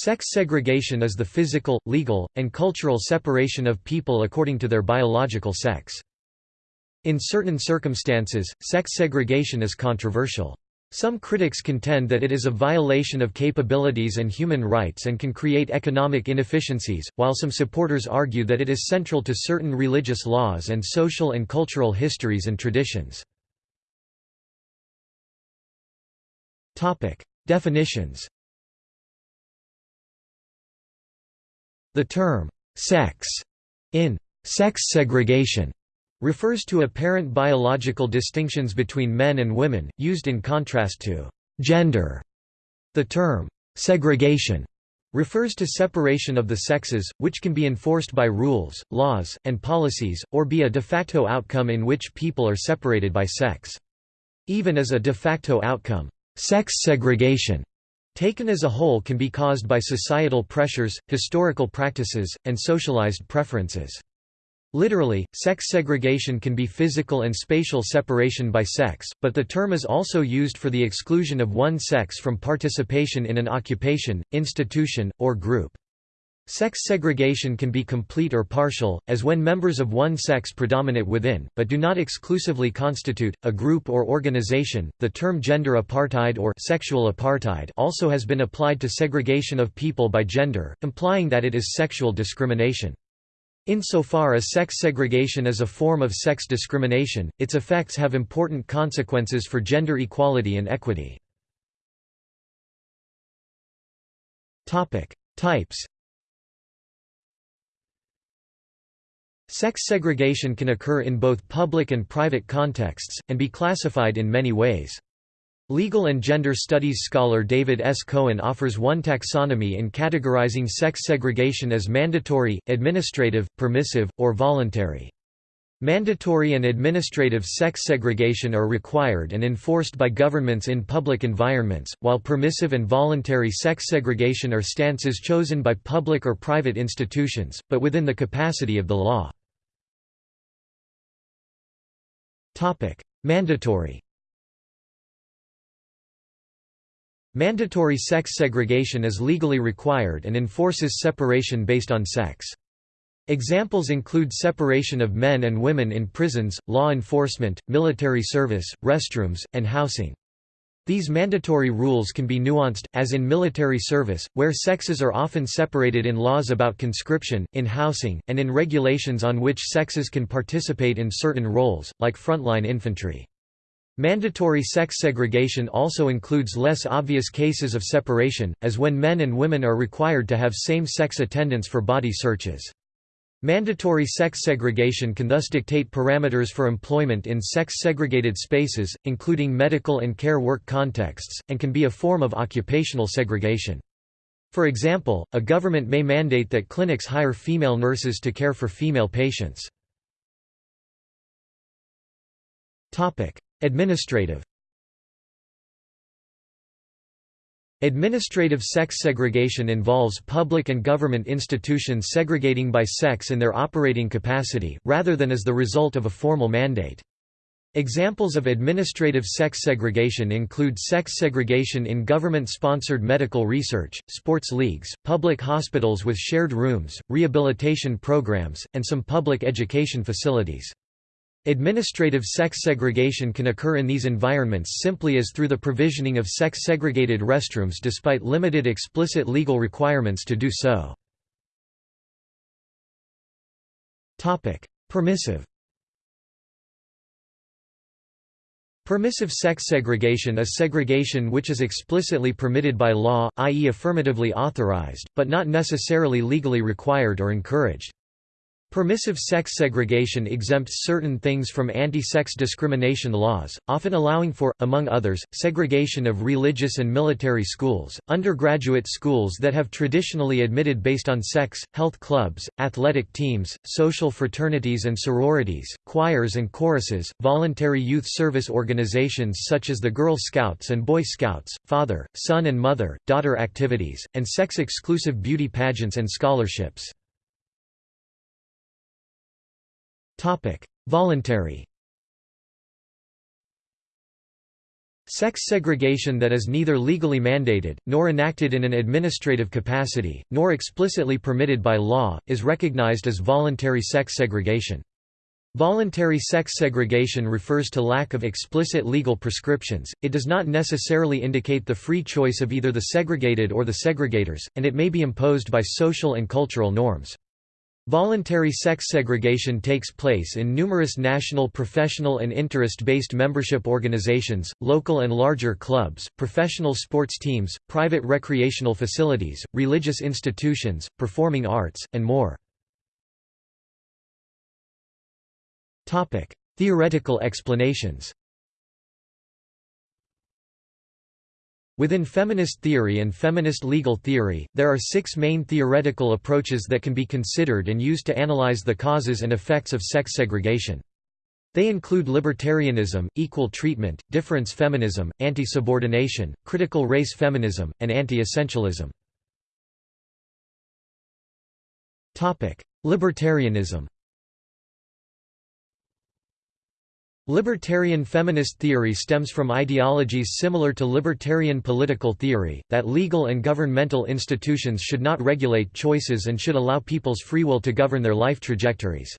Sex segregation is the physical, legal, and cultural separation of people according to their biological sex. In certain circumstances, sex segregation is controversial. Some critics contend that it is a violation of capabilities and human rights and can create economic inefficiencies, while some supporters argue that it is central to certain religious laws and social and cultural histories and traditions. Definitions The term, sex, in sex segregation, refers to apparent biological distinctions between men and women, used in contrast to gender. The term, segregation, refers to separation of the sexes, which can be enforced by rules, laws, and policies, or be a de facto outcome in which people are separated by sex. Even as a de facto outcome, sex segregation taken as a whole can be caused by societal pressures, historical practices, and socialized preferences. Literally, sex segregation can be physical and spatial separation by sex, but the term is also used for the exclusion of one sex from participation in an occupation, institution, or group. Sex segregation can be complete or partial, as when members of one sex predominate within, but do not exclusively constitute, a group or organization. The term gender apartheid or sexual apartheid also has been applied to segregation of people by gender, implying that it is sexual discrimination. Insofar as sex segregation is a form of sex discrimination, its effects have important consequences for gender equality and equity. Types Sex segregation can occur in both public and private contexts, and be classified in many ways. Legal and gender studies scholar David S. Cohen offers one taxonomy in categorizing sex segregation as mandatory, administrative, permissive, or voluntary. Mandatory and administrative sex segregation are required and enforced by governments in public environments, while permissive and voluntary sex segregation are stances chosen by public or private institutions, but within the capacity of the law. Mandatory Mandatory sex segregation is legally required and enforces separation based on sex. Examples include separation of men and women in prisons, law enforcement, military service, restrooms, and housing. These mandatory rules can be nuanced, as in military service, where sexes are often separated in laws about conscription, in housing, and in regulations on which sexes can participate in certain roles, like frontline infantry. Mandatory sex segregation also includes less obvious cases of separation, as when men and women are required to have same-sex attendance for body searches. Mandatory sex segregation can thus dictate parameters for employment in sex-segregated spaces, including medical and care work contexts, and can be a form of occupational segregation. For example, a government may mandate that clinics hire female nurses to care for female patients. Administrative Administrative sex segregation involves public and government institutions segregating by sex in their operating capacity, rather than as the result of a formal mandate. Examples of administrative sex segregation include sex segregation in government-sponsored medical research, sports leagues, public hospitals with shared rooms, rehabilitation programs, and some public education facilities. Administrative sex segregation can occur in these environments simply as through the provisioning of sex-segregated restrooms despite limited explicit legal requirements to do so. Permissive Permissive sex segregation is segregation which is explicitly permitted by law, i.e. affirmatively authorized, but not necessarily legally required or encouraged. Permissive sex segregation exempts certain things from anti-sex discrimination laws, often allowing for, among others, segregation of religious and military schools, undergraduate schools that have traditionally admitted based on sex, health clubs, athletic teams, social fraternities and sororities, choirs and choruses, voluntary youth service organizations such as the Girl Scouts and Boy Scouts, father, son and mother, daughter activities, and sex-exclusive beauty pageants and scholarships. Voluntary. Sex segregation that is neither legally mandated, nor enacted in an administrative capacity, nor explicitly permitted by law, is recognized as voluntary sex segregation. Voluntary sex segregation refers to lack of explicit legal prescriptions, it does not necessarily indicate the free choice of either the segregated or the segregators, and it may be imposed by social and cultural norms. Voluntary sex segregation takes place in numerous national professional and interest-based membership organizations, local and larger clubs, professional sports teams, private recreational facilities, religious institutions, performing arts, and more. Theoretical explanations Within feminist theory and feminist legal theory, there are six main theoretical approaches that can be considered and used to analyze the causes and effects of sex segregation. They include libertarianism, equal treatment, difference feminism, anti-subordination, critical race feminism, and anti-essentialism. Libertarianism Libertarian feminist theory stems from ideologies similar to libertarian political theory, that legal and governmental institutions should not regulate choices and should allow people's free will to govern their life trajectories.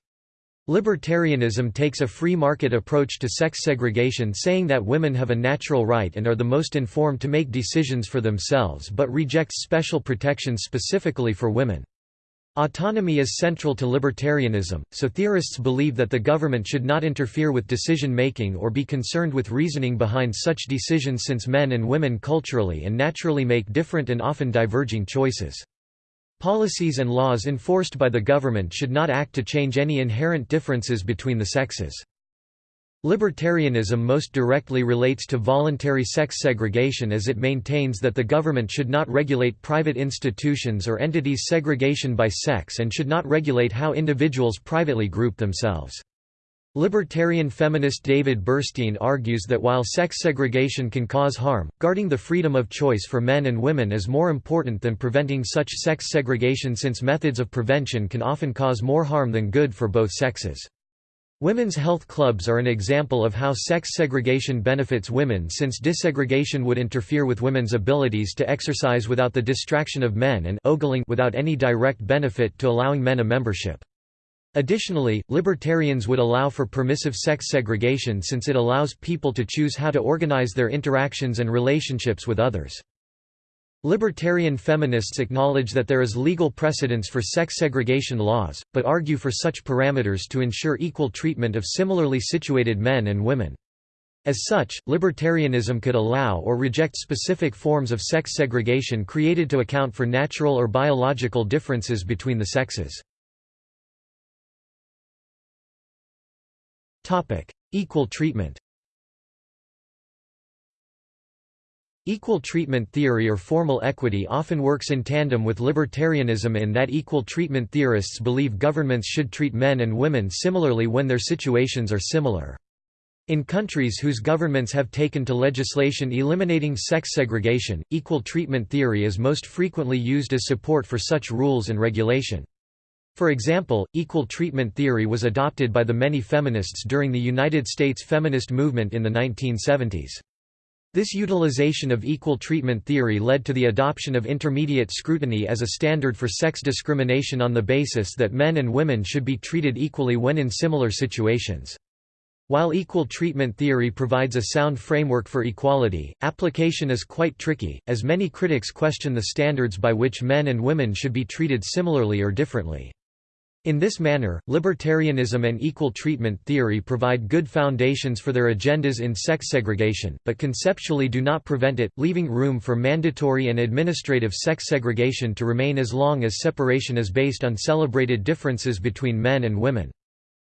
Libertarianism takes a free market approach to sex segregation saying that women have a natural right and are the most informed to make decisions for themselves but rejects special protections specifically for women. Autonomy is central to libertarianism, so theorists believe that the government should not interfere with decision-making or be concerned with reasoning behind such decisions since men and women culturally and naturally make different and often diverging choices. Policies and laws enforced by the government should not act to change any inherent differences between the sexes. Libertarianism most directly relates to voluntary sex segregation as it maintains that the government should not regulate private institutions or entities' segregation by sex and should not regulate how individuals privately group themselves. Libertarian feminist David Bernstein argues that while sex segregation can cause harm, guarding the freedom of choice for men and women is more important than preventing such sex segregation since methods of prevention can often cause more harm than good for both sexes. Women's health clubs are an example of how sex segregation benefits women since desegregation would interfere with women's abilities to exercise without the distraction of men and ogling without any direct benefit to allowing men a membership. Additionally, libertarians would allow for permissive sex segregation since it allows people to choose how to organize their interactions and relationships with others. Libertarian feminists acknowledge that there is legal precedence for sex segregation laws, but argue for such parameters to ensure equal treatment of similarly situated men and women. As such, libertarianism could allow or reject specific forms of sex segregation created to account for natural or biological differences between the sexes. Equal treatment Equal treatment theory or formal equity often works in tandem with libertarianism in that equal treatment theorists believe governments should treat men and women similarly when their situations are similar. In countries whose governments have taken to legislation eliminating sex segregation, equal treatment theory is most frequently used as support for such rules and regulation. For example, equal treatment theory was adopted by the many feminists during the United States feminist movement in the 1970s. This utilization of equal treatment theory led to the adoption of intermediate scrutiny as a standard for sex discrimination on the basis that men and women should be treated equally when in similar situations. While equal treatment theory provides a sound framework for equality, application is quite tricky, as many critics question the standards by which men and women should be treated similarly or differently. In this manner, libertarianism and equal treatment theory provide good foundations for their agendas in sex segregation, but conceptually do not prevent it, leaving room for mandatory and administrative sex segregation to remain as long as separation is based on celebrated differences between men and women.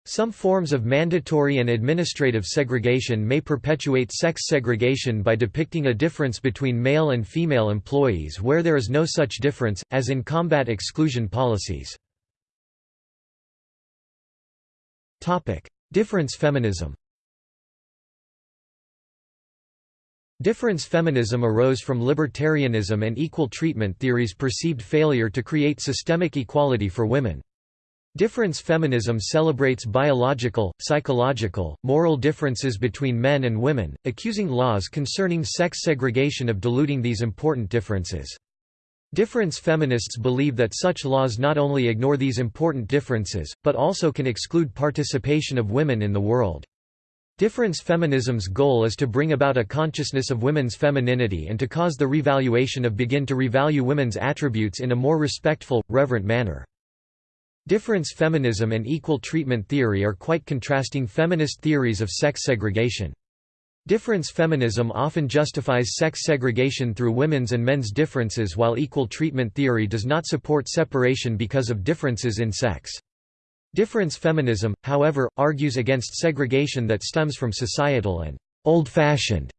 Some forms of mandatory and administrative segregation may perpetuate sex segregation by depicting a difference between male and female employees where there is no such difference, as in combat exclusion policies. Difference feminism Difference feminism arose from libertarianism and equal treatment theory's perceived failure to create systemic equality for women. Difference feminism celebrates biological, psychological, moral differences between men and women, accusing laws concerning sex segregation of diluting these important differences. Difference feminists believe that such laws not only ignore these important differences, but also can exclude participation of women in the world. Difference feminism's goal is to bring about a consciousness of women's femininity and to cause the revaluation of begin to revalue women's attributes in a more respectful, reverent manner. Difference feminism and equal treatment theory are quite contrasting feminist theories of sex segregation. Difference feminism often justifies sex segregation through women's and men's differences while equal treatment theory does not support separation because of differences in sex. Difference feminism, however, argues against segregation that stems from societal and old-fashioned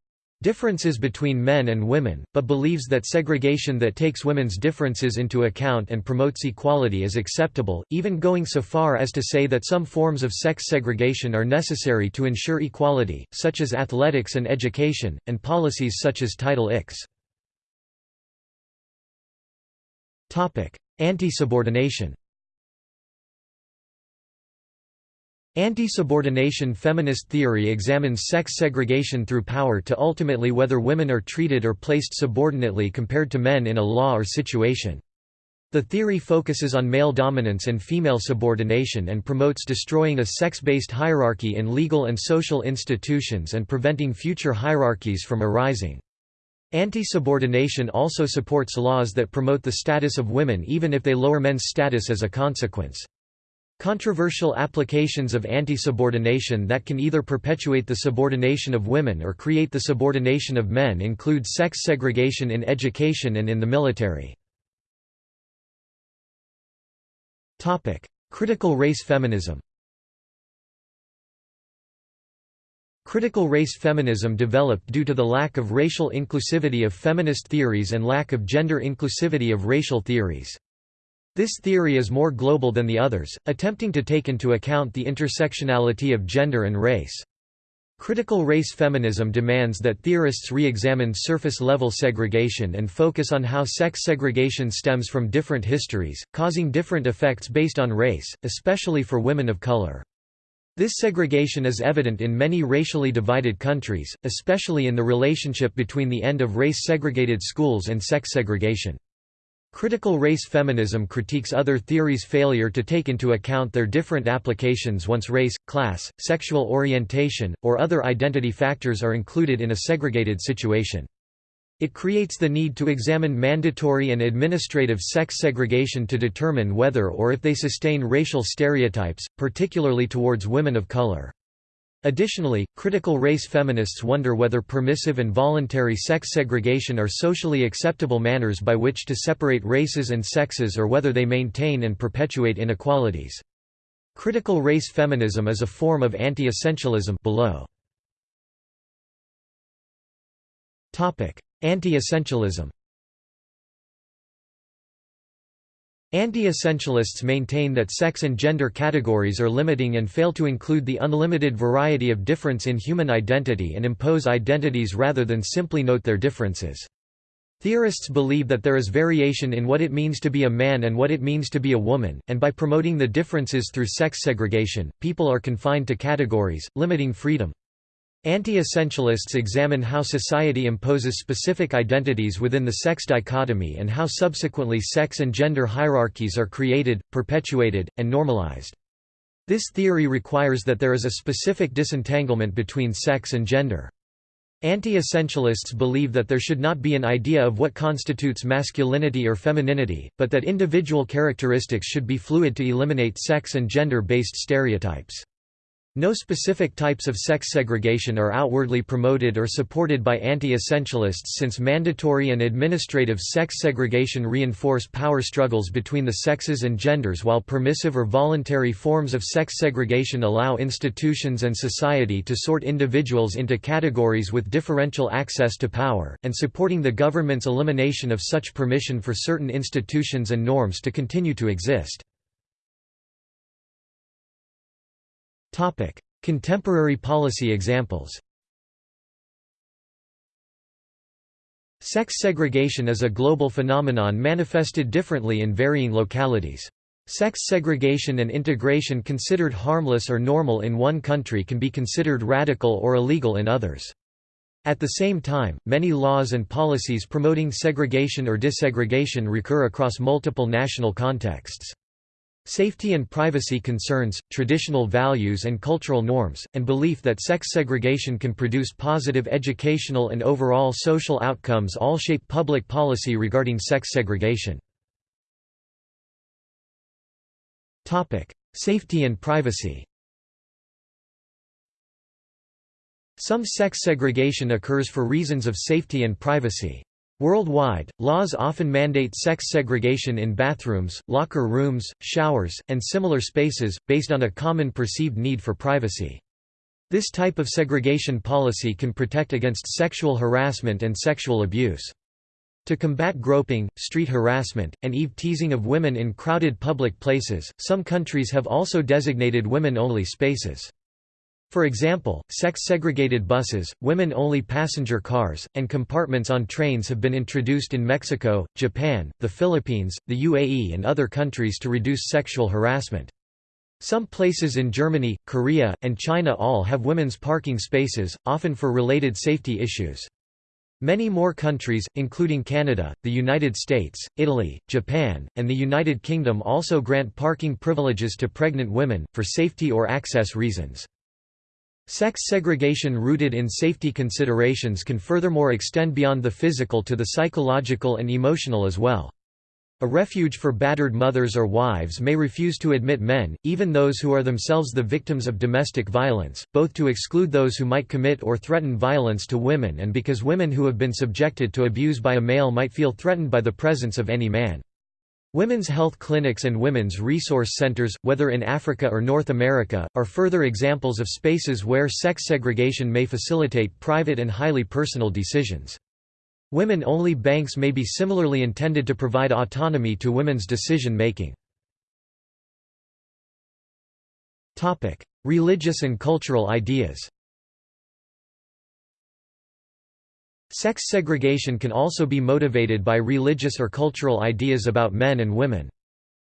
differences between men and women, but believes that segregation that takes women's differences into account and promotes equality is acceptable, even going so far as to say that some forms of sex segregation are necessary to ensure equality, such as athletics and education, and policies such as Title X. Anti-subordination Anti-subordination feminist theory examines sex segregation through power to ultimately whether women are treated or placed subordinately compared to men in a law or situation. The theory focuses on male dominance and female subordination and promotes destroying a sex-based hierarchy in legal and social institutions and preventing future hierarchies from arising. Anti-subordination also supports laws that promote the status of women even if they lower men's status as a consequence. Controversial applications of anti-subordination that can either perpetuate the subordination of women or create the subordination of men include sex segregation in education and in the military. Critical race feminism Critical race feminism developed due to the lack of racial inclusivity of feminist theories and lack of gender inclusivity of racial theories. This theory is more global than the others, attempting to take into account the intersectionality of gender and race. Critical race feminism demands that theorists re-examine surface-level segregation and focus on how sex segregation stems from different histories, causing different effects based on race, especially for women of color. This segregation is evident in many racially divided countries, especially in the relationship between the end of race-segregated schools and sex segregation. Critical race feminism critiques other theories' failure to take into account their different applications once race, class, sexual orientation, or other identity factors are included in a segregated situation. It creates the need to examine mandatory and administrative sex segregation to determine whether or if they sustain racial stereotypes, particularly towards women of color. Additionally, critical race feminists wonder whether permissive and voluntary sex segregation are socially acceptable manners by which to separate races and sexes or whether they maintain and perpetuate inequalities. Critical race feminism is a form of anti-essentialism below. Anti-essentialism Anti-essentialists maintain that sex and gender categories are limiting and fail to include the unlimited variety of difference in human identity and impose identities rather than simply note their differences. Theorists believe that there is variation in what it means to be a man and what it means to be a woman, and by promoting the differences through sex segregation, people are confined to categories, limiting freedom. Anti-essentialists examine how society imposes specific identities within the sex dichotomy and how subsequently sex and gender hierarchies are created, perpetuated, and normalized. This theory requires that there is a specific disentanglement between sex and gender. Anti-essentialists believe that there should not be an idea of what constitutes masculinity or femininity, but that individual characteristics should be fluid to eliminate sex and gender-based stereotypes. No specific types of sex segregation are outwardly promoted or supported by anti-essentialists since mandatory and administrative sex segregation reinforce power struggles between the sexes and genders while permissive or voluntary forms of sex segregation allow institutions and society to sort individuals into categories with differential access to power, and supporting the government's elimination of such permission for certain institutions and norms to continue to exist. Topic: Contemporary policy examples. Sex segregation is a global phenomenon manifested differently in varying localities. Sex segregation and integration considered harmless or normal in one country can be considered radical or illegal in others. At the same time, many laws and policies promoting segregation or desegregation recur across multiple national contexts. Safety and privacy concerns, traditional values and cultural norms, and belief that sex segregation can produce positive educational and overall social outcomes all shape public policy regarding sex segregation. Safety and privacy Some sex segregation occurs for reasons of safety and privacy. Worldwide, laws often mandate sex segregation in bathrooms, locker rooms, showers, and similar spaces, based on a common perceived need for privacy. This type of segregation policy can protect against sexual harassment and sexual abuse. To combat groping, street harassment, and eve-teasing of women in crowded public places, some countries have also designated women-only spaces. For example, sex-segregated buses, women-only passenger cars, and compartments on trains have been introduced in Mexico, Japan, the Philippines, the UAE and other countries to reduce sexual harassment. Some places in Germany, Korea, and China all have women's parking spaces, often for related safety issues. Many more countries, including Canada, the United States, Italy, Japan, and the United Kingdom also grant parking privileges to pregnant women, for safety or access reasons. Sex segregation rooted in safety considerations can furthermore extend beyond the physical to the psychological and emotional as well. A refuge for battered mothers or wives may refuse to admit men, even those who are themselves the victims of domestic violence, both to exclude those who might commit or threaten violence to women and because women who have been subjected to abuse by a male might feel threatened by the presence of any man. Women's health clinics and women's resource centers, whether in Africa or North America, are further examples of spaces where sex segregation may facilitate private and highly personal decisions. Women-only banks may be similarly intended to provide autonomy to women's decision-making. Religious and cultural ideas Sex segregation can also be motivated by religious or cultural ideas about men and women.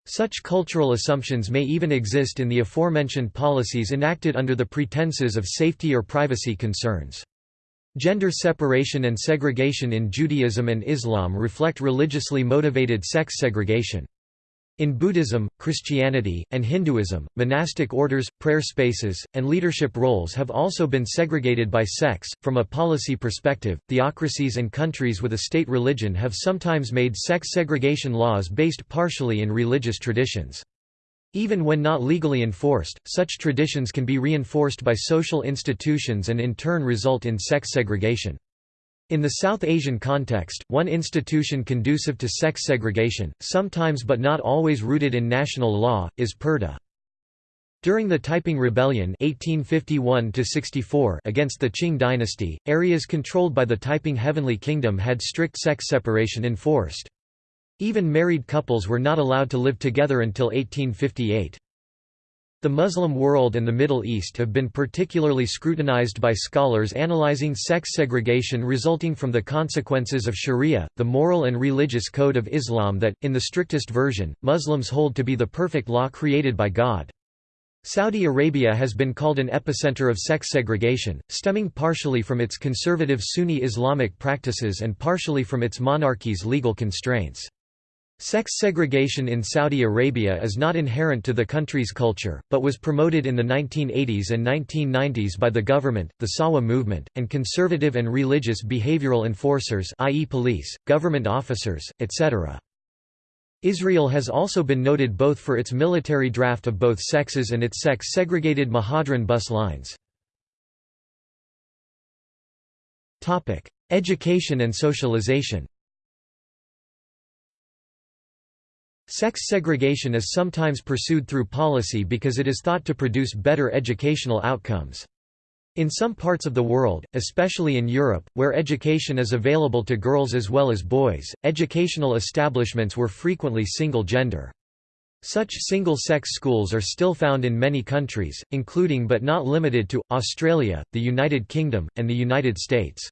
Such cultural assumptions may even exist in the aforementioned policies enacted under the pretenses of safety or privacy concerns. Gender separation and segregation in Judaism and Islam reflect religiously motivated sex segregation. In Buddhism, Christianity, and Hinduism, monastic orders, prayer spaces, and leadership roles have also been segregated by sex. From a policy perspective, theocracies and countries with a state religion have sometimes made sex segregation laws based partially in religious traditions. Even when not legally enforced, such traditions can be reinforced by social institutions and in turn result in sex segregation. In the South Asian context, one institution conducive to sex segregation, sometimes but not always rooted in national law, is purdah. During the Taiping Rebellion 1851 against the Qing dynasty, areas controlled by the Taiping Heavenly Kingdom had strict sex separation enforced. Even married couples were not allowed to live together until 1858. The Muslim world and the Middle East have been particularly scrutinized by scholars analyzing sex segregation resulting from the consequences of Sharia, the moral and religious code of Islam that, in the strictest version, Muslims hold to be the perfect law created by God. Saudi Arabia has been called an epicenter of sex segregation, stemming partially from its conservative Sunni Islamic practices and partially from its monarchy's legal constraints. Sex segregation in Saudi Arabia is not inherent to the country's culture, but was promoted in the 1980s and 1990s by the government, the Sahwa movement, and conservative and religious behavioral enforcers i.e. police, government officers, etc. Israel has also been noted both for its military draft of both sexes and its sex-segregated Mehadrin bus lines. Education and socialization Sex segregation is sometimes pursued through policy because it is thought to produce better educational outcomes. In some parts of the world, especially in Europe, where education is available to girls as well as boys, educational establishments were frequently single-gender. Such single-sex schools are still found in many countries, including but not limited to, Australia, the United Kingdom, and the United States.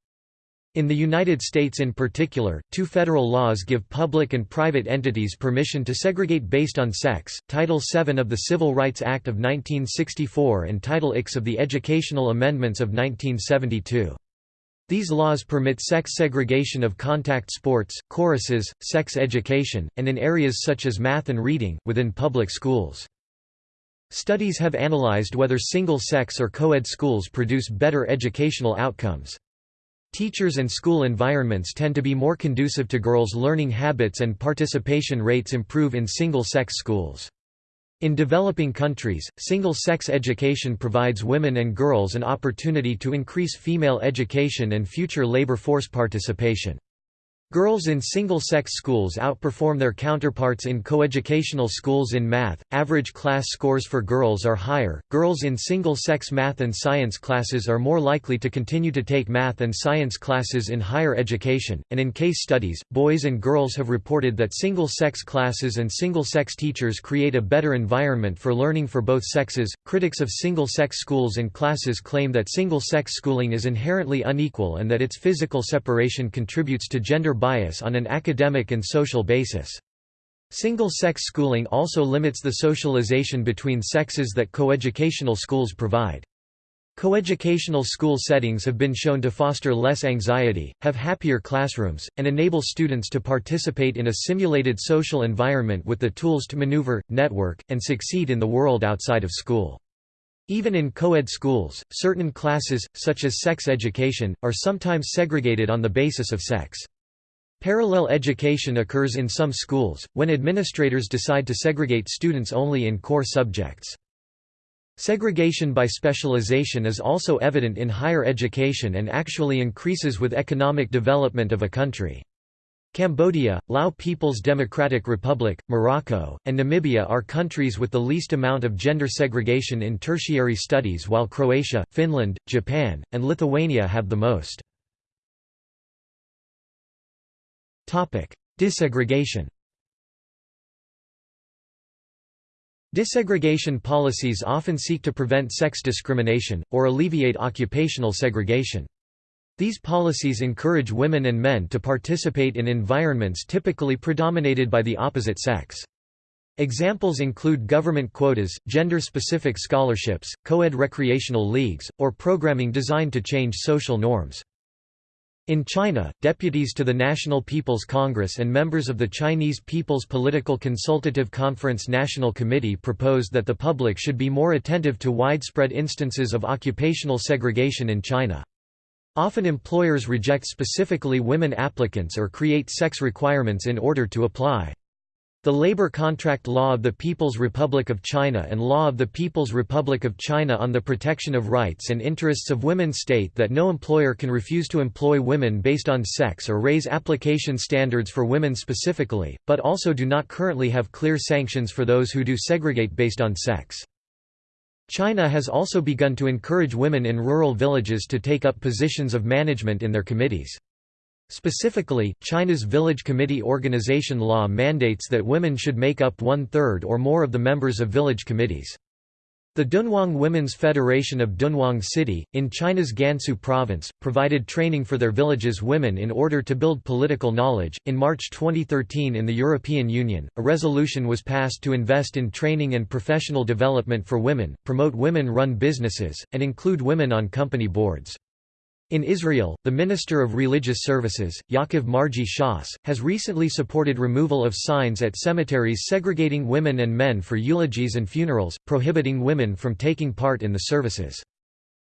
In the United States in particular, two federal laws give public and private entities permission to segregate based on sex, Title VII of the Civil Rights Act of 1964 and Title IX of the Educational Amendments of 1972. These laws permit sex segregation of contact sports, choruses, sex education, and in areas such as math and reading, within public schools. Studies have analyzed whether single-sex or co-ed schools produce better educational outcomes. Teachers and school environments tend to be more conducive to girls' learning habits and participation rates improve in single-sex schools. In developing countries, single-sex education provides women and girls an opportunity to increase female education and future labor force participation. Girls in single-sex schools outperform their counterparts in coeducational schools in math. Average class scores for girls are higher. Girls in single-sex math and science classes are more likely to continue to take math and science classes in higher education, and in case studies, boys and girls have reported that single-sex classes and single-sex teachers create a better environment for learning for both sexes. Critics of single-sex schools and classes claim that single-sex schooling is inherently unequal and that its physical separation contributes to gender bias on an academic and social basis. Single-sex schooling also limits the socialization between sexes that coeducational schools provide. Coeducational school settings have been shown to foster less anxiety, have happier classrooms, and enable students to participate in a simulated social environment with the tools to maneuver, network, and succeed in the world outside of school. Even in co-ed schools, certain classes, such as sex education, are sometimes segregated on the basis of sex. Parallel education occurs in some schools, when administrators decide to segregate students only in core subjects. Segregation by specialization is also evident in higher education and actually increases with economic development of a country. Cambodia, Lao People's Democratic Republic, Morocco, and Namibia are countries with the least amount of gender segregation in tertiary studies while Croatia, Finland, Japan, and Lithuania have the most. Desegregation Desegregation policies often seek to prevent sex discrimination, or alleviate occupational segregation. These policies encourage women and men to participate in environments typically predominated by the opposite sex. Examples include government quotas, gender-specific scholarships, co-ed recreational leagues, or programming designed to change social norms. In China, deputies to the National People's Congress and members of the Chinese People's Political Consultative Conference National Committee proposed that the public should be more attentive to widespread instances of occupational segregation in China. Often employers reject specifically women applicants or create sex requirements in order to apply. The Labor Contract Law of the People's Republic of China and Law of the People's Republic of China on the Protection of Rights and Interests of Women state that no employer can refuse to employ women based on sex or raise application standards for women specifically, but also do not currently have clear sanctions for those who do segregate based on sex. China has also begun to encourage women in rural villages to take up positions of management in their committees. Specifically, China's Village Committee organization law mandates that women should make up one-third or more of the members of village committees. The Dunhuang Women's Federation of Dunhuang City, in China's Gansu province, provided training for their village's women in order to build political knowledge. In March 2013, in the European Union, a resolution was passed to invest in training and professional development for women, promote women run businesses, and include women on company boards. In Israel, the Minister of Religious Services, Yaakov Margi Shas, has recently supported removal of signs at cemeteries segregating women and men for eulogies and funerals, prohibiting women from taking part in the services.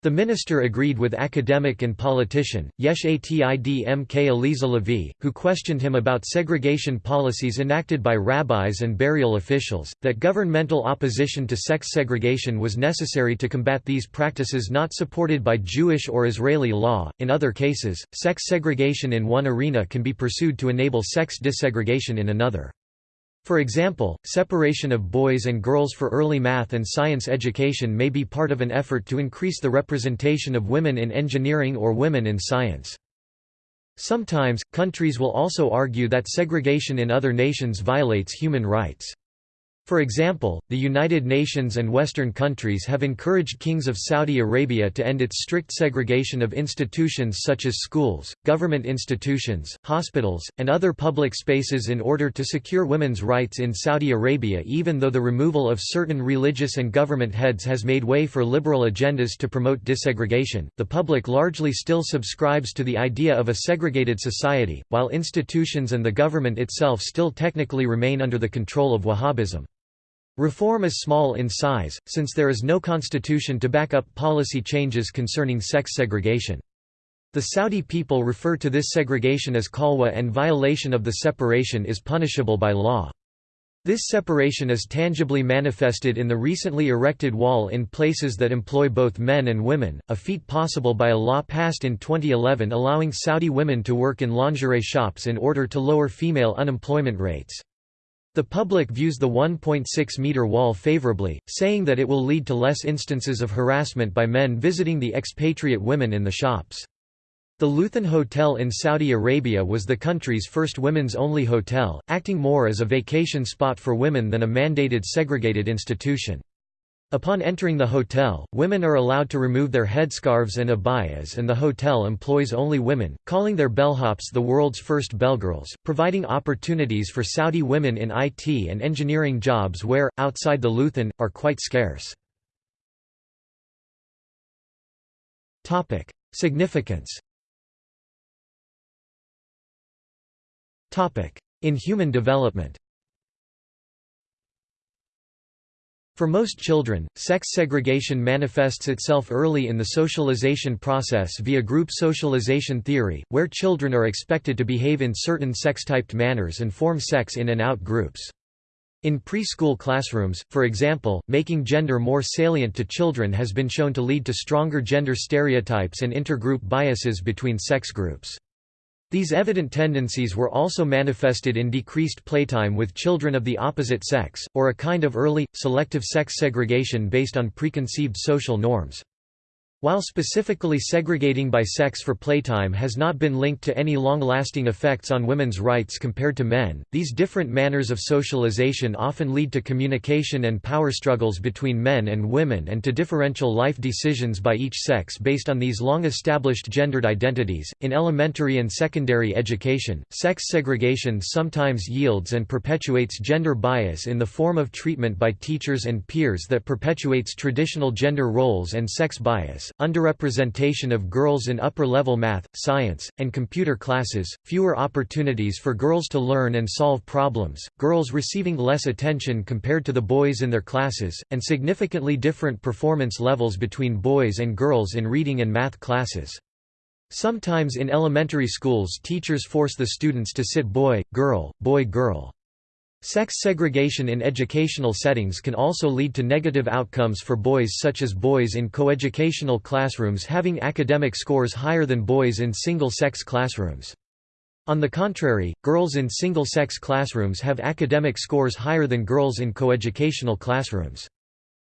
The minister agreed with academic and politician, Yesh Atid Mk Aliza Lavie, who questioned him about segregation policies enacted by rabbis and burial officials, that governmental opposition to sex segregation was necessary to combat these practices not supported by Jewish or Israeli law. In other cases, sex segregation in one arena can be pursued to enable sex desegregation in another. For example, separation of boys and girls for early math and science education may be part of an effort to increase the representation of women in engineering or women in science. Sometimes, countries will also argue that segregation in other nations violates human rights. For example, the United Nations and Western countries have encouraged kings of Saudi Arabia to end its strict segregation of institutions such as schools, government institutions, hospitals, and other public spaces in order to secure women's rights in Saudi Arabia even though the removal of certain religious and government heads has made way for liberal agendas to promote desegregation, the public largely still subscribes to the idea of a segregated society, while institutions and the government itself still technically remain under the control of Wahhabism. Reform is small in size, since there is no constitution to back up policy changes concerning sex segregation. The Saudi people refer to this segregation as khalwa and violation of the separation is punishable by law. This separation is tangibly manifested in the recently erected wall in places that employ both men and women, a feat possible by a law passed in 2011 allowing Saudi women to work in lingerie shops in order to lower female unemployment rates. The public views the 1.6-metre wall favourably, saying that it will lead to less instances of harassment by men visiting the expatriate women in the shops. The Luthan Hotel in Saudi Arabia was the country's first women's-only hotel, acting more as a vacation spot for women than a mandated segregated institution. Upon entering the hotel, women are allowed to remove their headscarves and abayas and the hotel employs only women, calling their bellhops the world's first bellgirls, providing opportunities for Saudi women in IT and engineering jobs where, outside the Luthan, are quite scarce. Significance In human development For most children, sex segregation manifests itself early in the socialization process via group socialization theory, where children are expected to behave in certain sex-typed manners and form sex in and out groups. In preschool classrooms, for example, making gender more salient to children has been shown to lead to stronger gender stereotypes and intergroup biases between sex groups. These evident tendencies were also manifested in decreased playtime with children of the opposite sex, or a kind of early, selective sex segregation based on preconceived social norms. While specifically segregating by sex for playtime has not been linked to any long-lasting effects on women's rights compared to men, these different manners of socialization often lead to communication and power struggles between men and women and to differential life decisions by each sex based on these long-established gendered identities. In elementary and secondary education, sex segregation sometimes yields and perpetuates gender bias in the form of treatment by teachers and peers that perpetuates traditional gender roles and sex bias underrepresentation of girls in upper-level math, science, and computer classes, fewer opportunities for girls to learn and solve problems, girls receiving less attention compared to the boys in their classes, and significantly different performance levels between boys and girls in reading and math classes. Sometimes in elementary schools teachers force the students to sit boy, girl, boy girl. Sex segregation in educational settings can also lead to negative outcomes for boys such as boys in coeducational classrooms having academic scores higher than boys in single-sex classrooms. On the contrary, girls in single-sex classrooms have academic scores higher than girls in coeducational classrooms.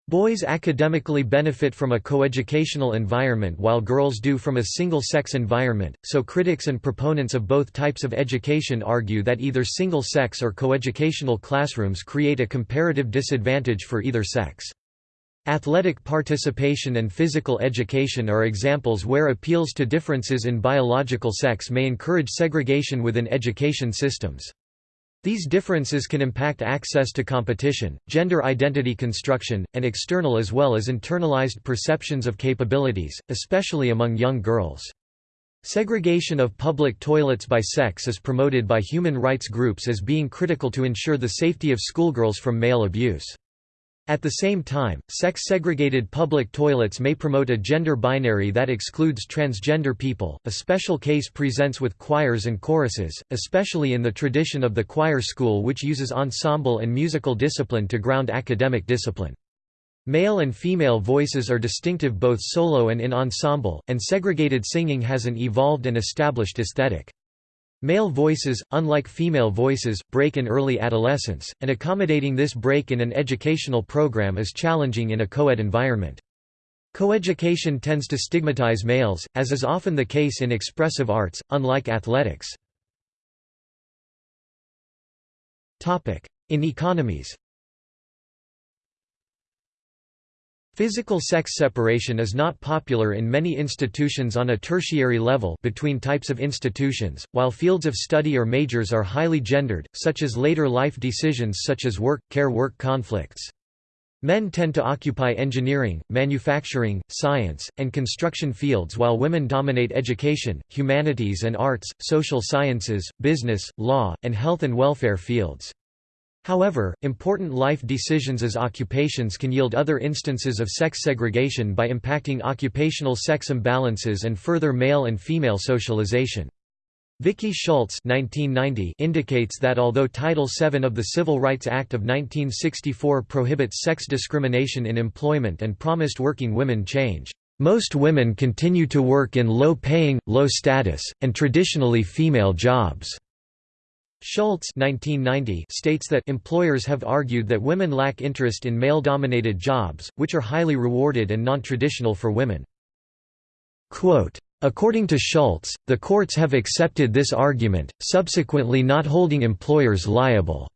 Boys academically benefit from a coeducational environment while girls do from a single-sex environment, so critics and proponents of both types of education argue that either single-sex or coeducational classrooms create a comparative disadvantage for either sex. Athletic participation and physical education are examples where appeals to differences in biological sex may encourage segregation within education systems. These differences can impact access to competition, gender identity construction, and external as well as internalized perceptions of capabilities, especially among young girls. Segregation of public toilets by sex is promoted by human rights groups as being critical to ensure the safety of schoolgirls from male abuse. At the same time, sex-segregated public toilets may promote a gender binary that excludes transgender people. A special case presents with choirs and choruses, especially in the tradition of the choir school which uses ensemble and musical discipline to ground academic discipline. Male and female voices are distinctive both solo and in ensemble, and segregated singing has an evolved and established aesthetic. Male voices, unlike female voices, break in early adolescence, and accommodating this break in an educational program is challenging in a co-ed environment. Coeducation tends to stigmatize males, as is often the case in expressive arts, unlike athletics. In economies Physical sex separation is not popular in many institutions on a tertiary level between types of institutions, while fields of study or majors are highly gendered, such as later life decisions such as work-care-work conflicts. Men tend to occupy engineering, manufacturing, science, and construction fields while women dominate education, humanities and arts, social sciences, business, law, and health and welfare fields. However, important life decisions as occupations can yield other instances of sex segregation by impacting occupational sex imbalances and further male and female socialization. Vicki Schultz indicates that although Title VII of the Civil Rights Act of 1964 prohibits sex discrimination in employment and promised working women change, most women continue to work in low-paying, low-status, and traditionally female jobs. Schultz 1990 states that employers have argued that women lack interest in male-dominated jobs, which are highly rewarded and non-traditional for women. Quote, According to Schultz, the courts have accepted this argument, subsequently not holding employers liable.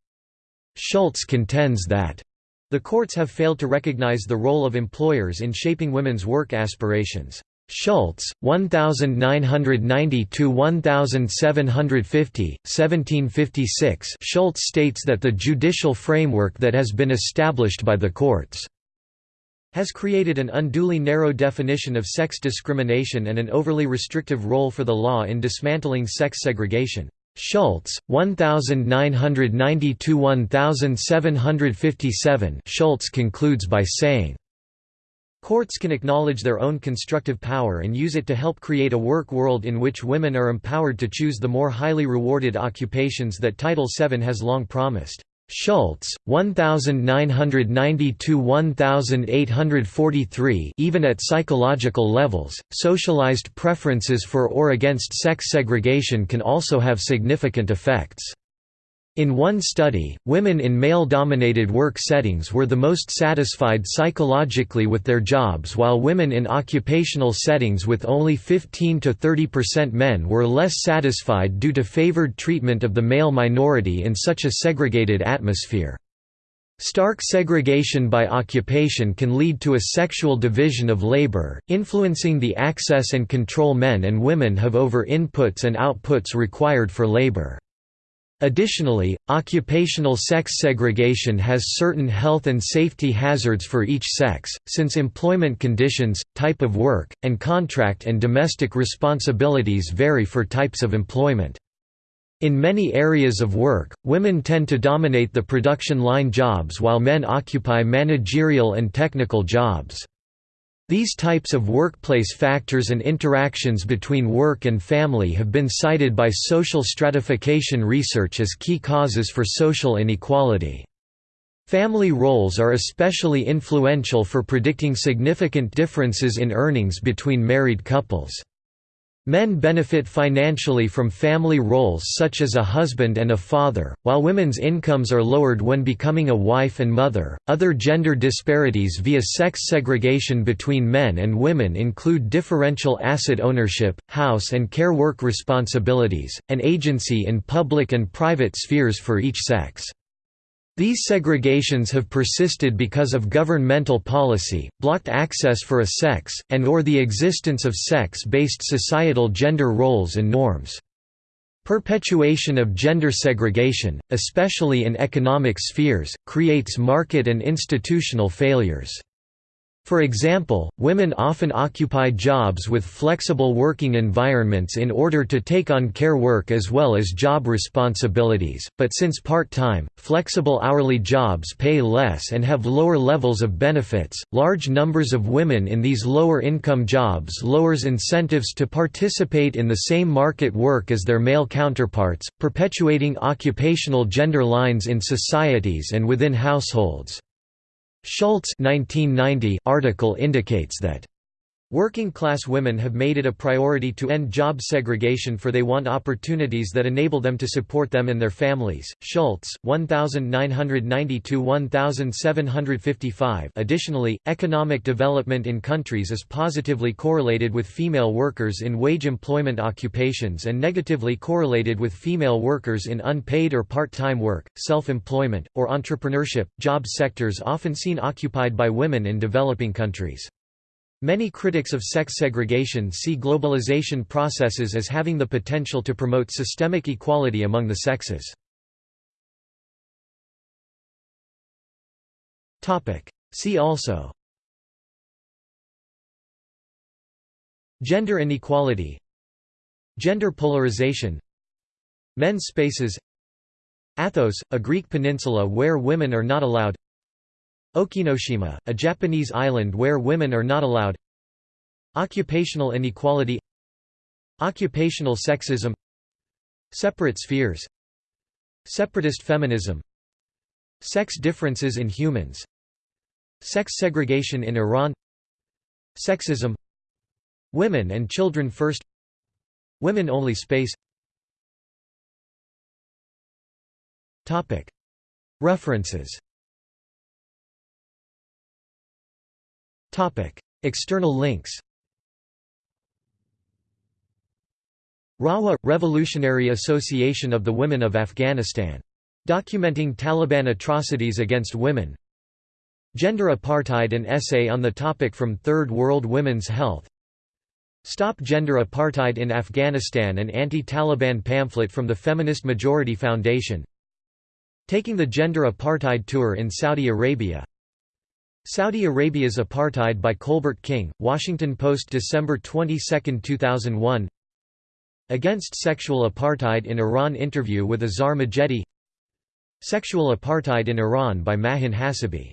Schultz contends that the courts have failed to recognize the role of employers in shaping women's work aspirations. Schultz, 1990–1750, 1756 Schultz states that the judicial framework that has been established by the courts has created an unduly narrow definition of sex discrimination and an overly restrictive role for the law in dismantling sex segregation. Schultz, 1990–1757 Schultz concludes by saying, Courts can acknowledge their own constructive power and use it to help create a work world in which women are empowered to choose the more highly rewarded occupations that Title VII has long promised. Schultz, 1990–1843 Even at psychological levels, socialized preferences for or against sex segregation can also have significant effects. In one study, women in male-dominated work settings were the most satisfied psychologically with their jobs while women in occupational settings with only 15–30% men were less satisfied due to favored treatment of the male minority in such a segregated atmosphere. Stark segregation by occupation can lead to a sexual division of labor, influencing the access and control men and women have over inputs and outputs required for labor. Additionally, occupational sex segregation has certain health and safety hazards for each sex, since employment conditions, type of work, and contract and domestic responsibilities vary for types of employment. In many areas of work, women tend to dominate the production line jobs while men occupy managerial and technical jobs. These types of workplace factors and interactions between work and family have been cited by social stratification research as key causes for social inequality. Family roles are especially influential for predicting significant differences in earnings between married couples. Men benefit financially from family roles such as a husband and a father, while women's incomes are lowered when becoming a wife and mother. Other gender disparities via sex segregation between men and women include differential asset ownership, house and care work responsibilities, and agency in public and private spheres for each sex. These segregations have persisted because of governmental policy, blocked access for a sex, and or the existence of sex-based societal gender roles and norms. Perpetuation of gender segregation, especially in economic spheres, creates market and institutional failures. For example, women often occupy jobs with flexible working environments in order to take on care work as well as job responsibilities, but since part-time, flexible hourly jobs pay less and have lower levels of benefits, large numbers of women in these lower-income jobs lowers incentives to participate in the same market work as their male counterparts, perpetuating occupational gender lines in societies and within households. Schultz 1990 article indicates that Working-class women have made it a priority to end job segregation for they want opportunities that enable them to support them and their families. Schultz, 1992-1755. Additionally, economic development in countries is positively correlated with female workers in wage employment occupations and negatively correlated with female workers in unpaid or part-time work, self-employment, or entrepreneurship, job sectors often seen occupied by women in developing countries. Many critics of sex segregation see globalization processes as having the potential to promote systemic equality among the sexes. See also Gender inequality Gender polarization Men's spaces Athos, a Greek peninsula where women are not allowed Okinoshima, a Japanese island where women are not allowed. Occupational inequality. Occupational sexism. Separate spheres. Separatist feminism. Sex differences in humans. Sex segregation in Iran. Sexism. Women and children first. Women-only space. References External links RAWA – Revolutionary Association of the Women of Afghanistan. Documenting Taliban atrocities against women. Gender Apartheid An essay on the topic from Third World Women's Health. Stop Gender Apartheid in Afghanistan An anti-Taliban pamphlet from the Feminist Majority Foundation. Taking the Gender Apartheid Tour in Saudi Arabia Saudi Arabia's Apartheid by Colbert King, Washington Post December 22, 2001 Against Sexual Apartheid in Iran Interview with Azar Majedi Sexual Apartheid in Iran by Mahin Hassibi